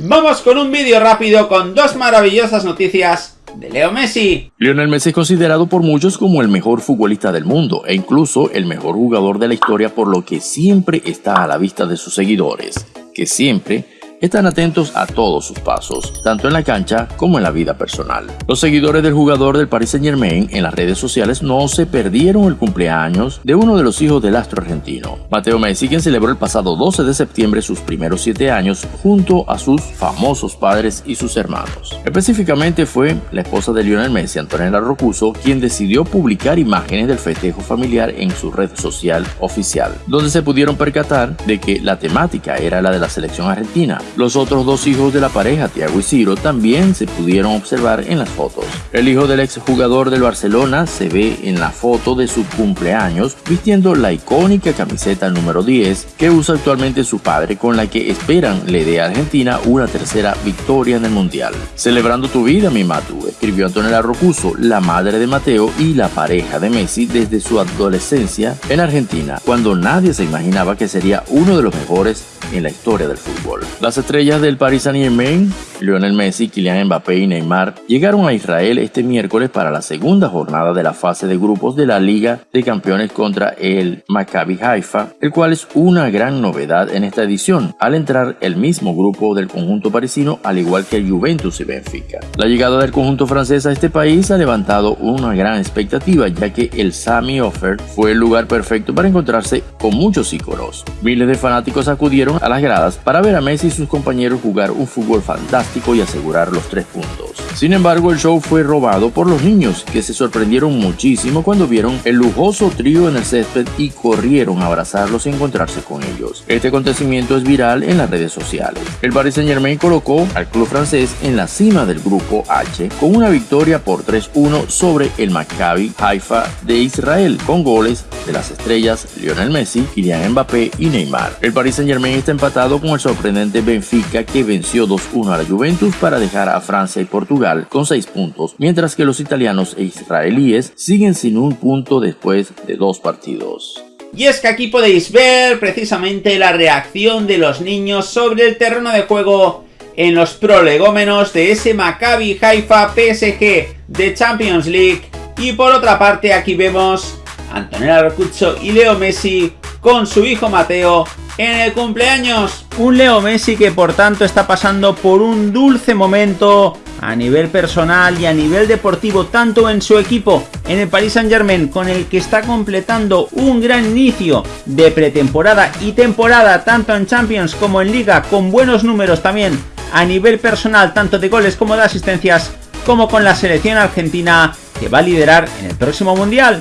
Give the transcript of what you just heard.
Vamos con un vídeo rápido con dos maravillosas noticias de Leo Messi. Lionel Messi es considerado por muchos como el mejor futbolista del mundo e incluso el mejor jugador de la historia por lo que siempre está a la vista de sus seguidores, que siempre están atentos a todos sus pasos, tanto en la cancha como en la vida personal. Los seguidores del jugador del Paris Saint Germain en las redes sociales no se perdieron el cumpleaños de uno de los hijos del astro argentino, Mateo Messi, quien celebró el pasado 12 de septiembre sus primeros 7 años junto a sus famosos padres y sus hermanos. Específicamente fue la esposa de Lionel Messi, Antonella Rocuso, quien decidió publicar imágenes del festejo familiar en su red social oficial, donde se pudieron percatar de que la temática era la de la selección argentina, los otros dos hijos de la pareja, Thiago y Ciro, también se pudieron observar en las fotos. El hijo del exjugador del Barcelona se ve en la foto de su cumpleaños vistiendo la icónica camiseta número 10 que usa actualmente su padre con la que esperan le dé a Argentina una tercera victoria en el Mundial. Celebrando tu vida, mi Matu, escribió Antonella Rocuso, la madre de Mateo y la pareja de Messi desde su adolescencia en Argentina, cuando nadie se imaginaba que sería uno de los mejores en la historia del fútbol. Las estrellas del Paris Saint-Germain, Lionel Messi, Kylian Mbappé y Neymar, llegaron a Israel este miércoles para la segunda jornada de la fase de grupos de la Liga de Campeones contra el Maccabi Haifa, el cual es una gran novedad en esta edición, al entrar el mismo grupo del conjunto parisino al igual que el Juventus y Benfica. La llegada del conjunto francés a este país ha levantado una gran expectativa ya que el Sami Offer fue el lugar perfecto para encontrarse con muchos íconos. Miles de fanáticos acudieron a las gradas para ver a Messi y sus compañeros jugar un fútbol fantástico y asegurar los tres puntos. Sin embargo, el show fue robado por los niños, que se sorprendieron muchísimo cuando vieron el lujoso trío en el césped y corrieron a abrazarlos y encontrarse con ellos. Este acontecimiento es viral en las redes sociales. El Paris Saint Germain colocó al club francés en la cima del grupo H con una victoria por 3-1 sobre el Maccabi Haifa de Israel, con goles de las estrellas Lionel Messi, Kylian Mbappé y Neymar. El Paris Saint Germain está empatado con el sorprendente Benfica que venció 2-1 a la Juventus para dejar a Francia y Portugal con 6 puntos, mientras que los italianos e israelíes siguen sin un punto después de dos partidos. Y es que aquí podéis ver precisamente la reacción de los niños sobre el terreno de juego en los prolegómenos de ese Maccabi Haifa PSG de Champions League. Y por otra parte aquí vemos a Antonella Rocuzzo y Leo Messi con su hijo Mateo en el cumpleaños. Un Leo Messi que por tanto está pasando por un dulce momento a nivel personal y a nivel deportivo, tanto en su equipo, en el Paris Saint Germain, con el que está completando un gran inicio de pretemporada y temporada, tanto en Champions como en Liga, con buenos números también a nivel personal, tanto de goles como de asistencias, como con la selección argentina que va a liderar en el próximo Mundial.